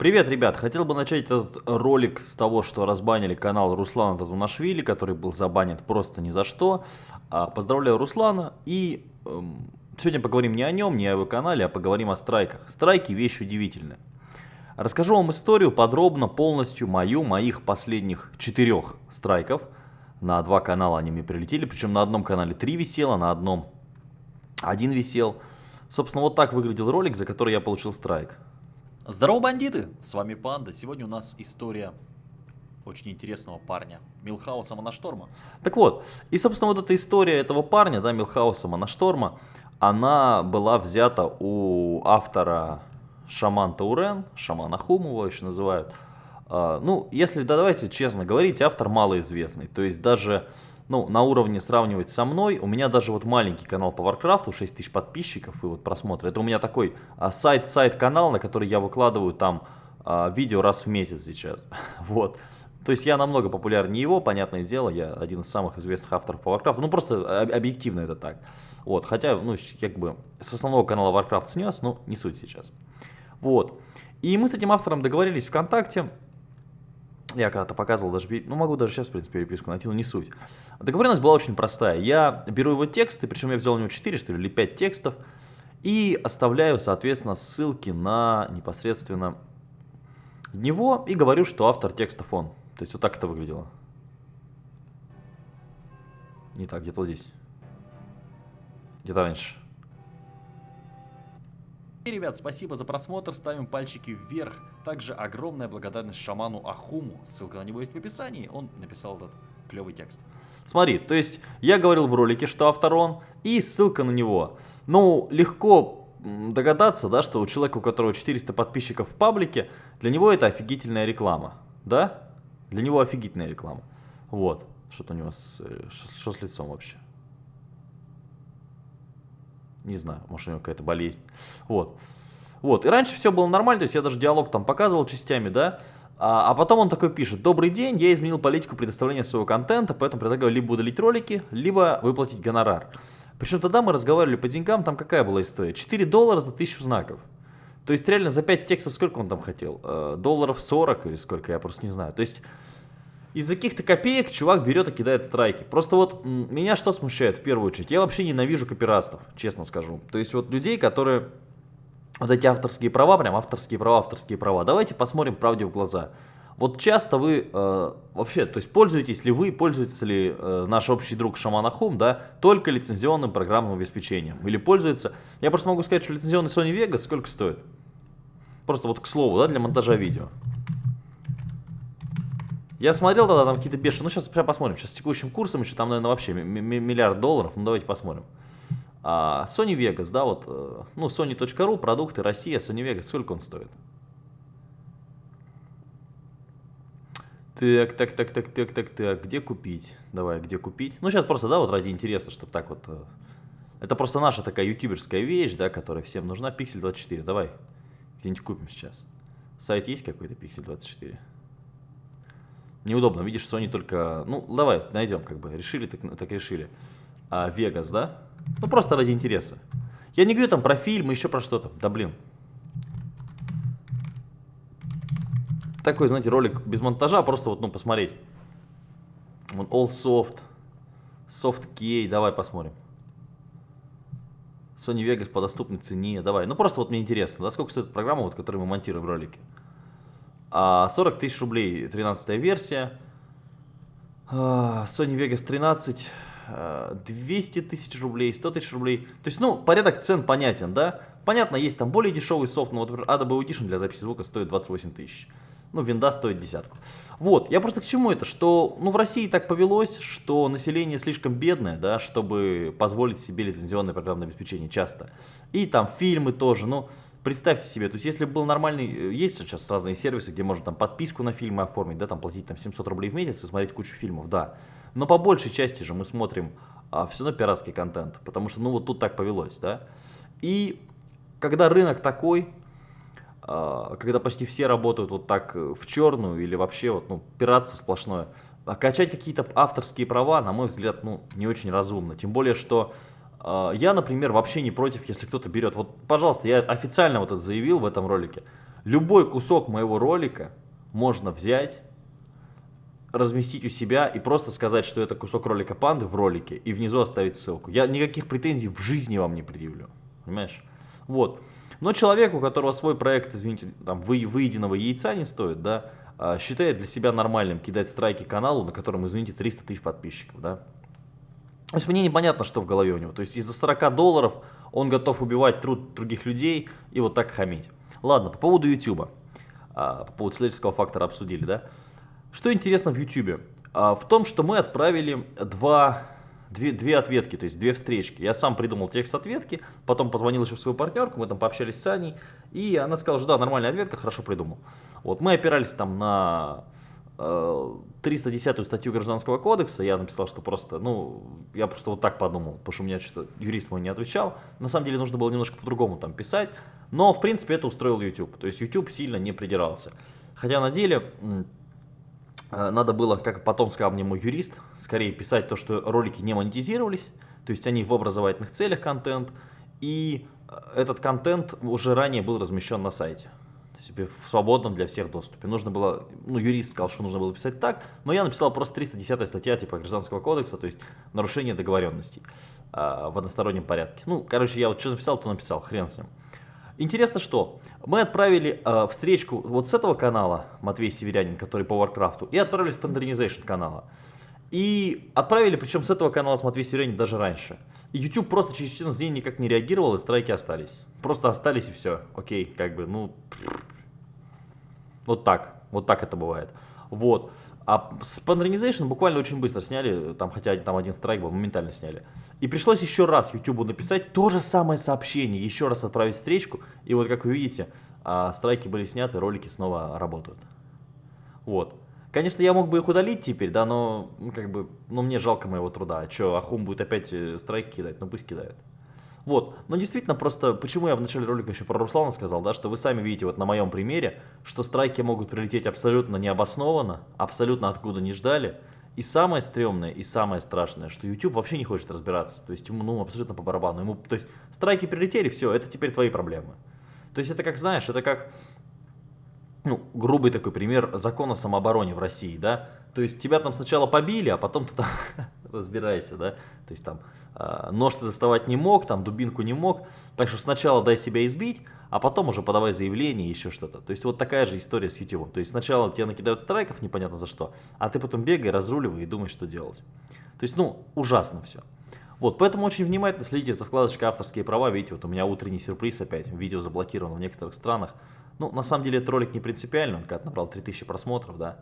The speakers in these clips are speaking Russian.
Привет, ребят! Хотел бы начать этот ролик с того, что разбанили канал Руслана Татунашвили, который был забанен просто ни за что. А, поздравляю Руслана и эм, сегодня поговорим не о нем, не о его канале, а поговорим о страйках. Страйки вещь удивительная. Расскажу вам историю подробно, полностью мою, моих последних четырех страйков. На два канала они мне прилетели, причем на одном канале три висело, на одном один висел. Собственно, вот так выглядел ролик, за который я получил страйк. Здорово, бандиты! С вами Панда. Сегодня у нас история очень интересного парня, Милхауса Монашторма. Так вот, и, собственно, вот эта история этого парня, да, Милхауса Монашторма, она была взята у автора Шаман Таурен, Шаман Ахум его еще называют. А, ну, если, да, давайте честно говорить, автор малоизвестный. То есть даже ну, на уровне сравнивать со мной, у меня даже вот маленький канал по Warcraft, 6 тысяч подписчиков и вот просмотры. Это у меня такой а, сайт-сайт канал, на который я выкладываю там а, видео раз в месяц сейчас. вот. То есть я намного популярнее его, понятное дело, я один из самых известных авторов по Warcraft. Ну, просто объективно это так. Вот, хотя, ну, как бы с основного канала Warcraft снес, но не суть сейчас. Вот. И мы с этим автором договорились ВКонтакте, я когда-то показывал даже, ну могу даже сейчас, в принципе, переписку найти, но не суть. Договоренность была очень простая. Я беру его тексты, причем я взял у него 4, что ли, или 5 текстов, и оставляю, соответственно, ссылки на непосредственно него, и говорю, что автор текстов он. То есть вот так это выглядело. Не так, где-то вот здесь. Где-то раньше. И, ребят, спасибо за просмотр, ставим пальчики вверх. Также огромная благодарность шаману Ахуму, ссылка на него есть в описании, он написал этот клевый текст. Смотри, то есть я говорил в ролике, что автор он, и ссылка на него. Ну, легко догадаться, да, что у человека, у которого 400 подписчиков в паблике, для него это офигительная реклама, да? Для него офигительная реклама. Вот, что-то у него с, э, что с лицом вообще. Не знаю, может у него какая-то болезнь. Вот. Вот, и раньше все было нормально, то есть я даже диалог там показывал частями, да, а, а потом он такой пишет, добрый день, я изменил политику предоставления своего контента, поэтому предлагаю либо удалить ролики, либо выплатить гонорар. Причем тогда мы разговаривали по деньгам, там какая была история? 4 доллара за 1000 знаков. То есть реально за 5 текстов сколько он там хотел? Э, долларов 40 или сколько, я просто не знаю. То есть из-за каких-то копеек чувак берет и кидает страйки. Просто вот меня что смущает в первую очередь? Я вообще ненавижу копирастов, честно скажу. То есть вот людей, которые... Вот эти авторские права, прям авторские права, авторские права. Давайте посмотрим правде в глаза. Вот часто вы э, вообще, то есть пользуетесь ли вы, пользуется ли э, наш общий друг Шаман Ахум, да, только лицензионным программным обеспечением? Или пользуется... Я просто могу сказать, что лицензионный Sony Vegas сколько стоит? Просто вот к слову, да, для монтажа видео. Я смотрел тогда там какие-то бешеные, ну сейчас прям посмотрим, сейчас с текущим курсом еще там, наверное, вообще миллиард долларов, ну давайте посмотрим. А, Sony Vegas, да, вот, э, ну, Sony.ru, продукты, Россия, Sony Vegas, сколько он стоит? Так, так, так, так, так, так, так, где купить? Давай, где купить? Ну, сейчас просто, да, вот ради интереса, чтобы так вот... Э, это просто наша такая ютуберская вещь, да, которая всем нужна. Pixel 24, давай, где-нибудь купим сейчас. Сайт есть какой-то Pixel 24? Неудобно, видишь, Sony только... Ну, давай, найдем, как бы. Решили, так, так решили. А, Vegas, да? Ну, просто ради интереса. Я не говорю там про фильмы, еще про что-то. Да блин. Такой, знаете, ролик без монтажа, просто вот, ну, посмотреть. Вон, All Soft. Soft Key, давай посмотрим. Sony Vegas по доступной цене, давай. Ну, просто вот мне интересно, да, сколько стоит программа, вот, которую мы монтируем ролики. 40 а, тысяч рублей 13 версия. А, Sony Vegas 13, 200 а, тысяч рублей, 100 тысяч рублей. То есть, ну, порядок цен понятен, да? Понятно, есть там более дешевый софт, но вот, например, Adobe Audition для записи звука стоит 28 тысяч. Ну, винда стоит десятку. Вот, я просто к чему это, что, ну, в России так повелось, что население слишком бедное, да, чтобы позволить себе лицензионное программное обеспечение часто. И там фильмы тоже, ну, Представьте себе, то есть если был нормальный, э, есть сейчас разные сервисы, где можно там подписку на фильмы оформить, да, там платить там 700 рублей в месяц и смотреть кучу фильмов, да. Но по большей части же мы смотрим а, все равно пиратский контент, потому что ну вот тут так повелось, да. И когда рынок такой, а, когда почти все работают вот так э, в черную или вообще вот, ну, пиратство сплошное, а качать какие-то авторские права, на мой взгляд, ну, не очень разумно. Тем более, что я, например, вообще не против, если кто-то берет. Вот, пожалуйста, я официально вот это заявил в этом ролике. Любой кусок моего ролика можно взять, разместить у себя и просто сказать, что это кусок ролика панды в ролике, и внизу оставить ссылку. Я никаких претензий в жизни вам не предъявлю. Понимаешь? Вот. Но человек, у которого свой проект, извините, там, вы, выеденного яйца не стоит, да, а, считает для себя нормальным кидать страйки каналу, на котором, извините, 300 тысяч подписчиков, да. То есть мне непонятно, что в голове у него. То есть из-за 40 долларов он готов убивать труд других людей и вот так хамить. Ладно, по поводу YouTube. А, по поводу человеческого фактора обсудили, да. Что интересно в YouTube? А, в том, что мы отправили два, две, две ответки, то есть две встречки. Я сам придумал текст ответки, потом позвонил еще в свою партнерку, мы там пообщались с Аней, и она сказала, что да, нормальная ответка, хорошо придумал. Вот, мы опирались там на 310 статью Гражданского кодекса, я написал, что просто, ну, я просто вот так подумал, потому что у меня что-то юрист мой не отвечал. На самом деле нужно было немножко по-другому там писать, но, в принципе, это устроил YouTube. То есть YouTube сильно не придирался. Хотя на деле э, надо было, как потом сказал мне мой юрист, скорее писать то, что ролики не монетизировались, то есть они в образовательных целях контент, и э, этот контент уже ранее был размещен на сайте себе в свободном для всех доступе. Нужно было, ну, юрист сказал, что нужно было писать так, но я написал просто 310 статья типа Гражданского кодекса, то есть нарушение договоренностей э, в одностороннем порядке. Ну, короче, я вот что написал, то написал, хрен с ним. Интересно, что мы отправили э, встречку вот с этого канала, Матвей Северянин, который по Warcraft, и отправили с Pandarinization канала. И отправили, причем с этого канала с Матвей Северянин даже раньше. И YouTube просто через 14 дней никак не реагировал, и страйки остались. Просто остались и все. Окей, как бы, ну... Вот так. Вот так это бывает. Вот. А с Pandarization буквально очень быстро сняли, там, хотя там один страйк был, моментально сняли. И пришлось еще раз YouTube написать то же самое сообщение, еще раз отправить встречку. И вот как вы видите, а, страйки были сняты, ролики снова работают. Вот. Конечно, я мог бы их удалить теперь, да, но как бы, ну мне жалко моего труда. А что, Ахум будет опять э, страйк кидать? Ну пусть кидает. Вот, но действительно просто, почему я в начале ролика еще про Руслана сказал, да, что вы сами видите вот на моем примере, что страйки могут прилететь абсолютно необоснованно, абсолютно откуда не ждали. И самое стрёмное, и самое страшное, что YouTube вообще не хочет разбираться. То есть ему ну, абсолютно по барабану. Ему, то есть страйки прилетели, все, это теперь твои проблемы. То есть это как, знаешь, это как ну, грубый такой пример закона самообороны в России, да, то есть тебя там сначала побили, а потом ты там разбирайся, да, то есть там э, нож ты доставать не мог, там дубинку не мог, так что сначала дай себя избить, а потом уже подавай заявление и еще что-то. То есть вот такая же история с YouTube. То есть сначала тебе накидают страйков непонятно за что, а ты потом бегай, разруливай и думай, что делать. То есть, ну, ужасно все. Вот, поэтому очень внимательно следите за вкладочкой авторские права. Видите, вот у меня утренний сюрприз опять. Видео заблокировано в некоторых странах. Ну, на самом деле, этот ролик не принципиальный. Он когда набрал 3000 просмотров, да.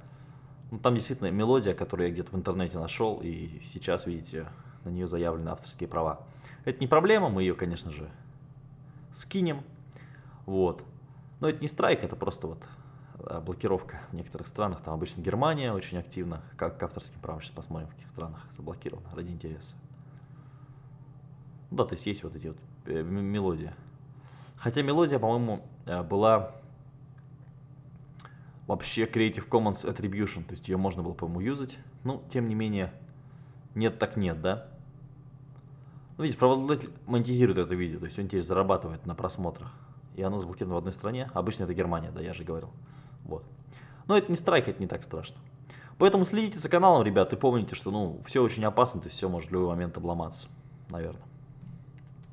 Ну, там действительно мелодия, которую я где-то в интернете нашел. И сейчас, видите, на нее заявлены авторские права. Это не проблема, мы ее, конечно же, скинем. Вот. Но это не страйк, это просто вот а, блокировка в некоторых странах. Там обычно Германия очень активно. Как к авторским правам сейчас посмотрим, в каких странах заблокировано ради интереса. Ну да, то есть есть вот эти вот э, мелодии. Хотя мелодия, по-моему, э, была вообще Creative Commons Attribution, то есть ее можно было, по-моему, юзать. Ну, тем не менее, нет так нет, да? Ну, видишь, правообладатель монетизирует это видео, то есть он теперь зарабатывает на просмотрах. И оно заблокировано в одной стране. Обычно это Германия, да, я же говорил. Вот. Но это не страйк, это не так страшно. Поэтому следите за каналом, ребят, и помните, что, ну, все очень опасно, то есть все может в любой момент обломаться, наверное.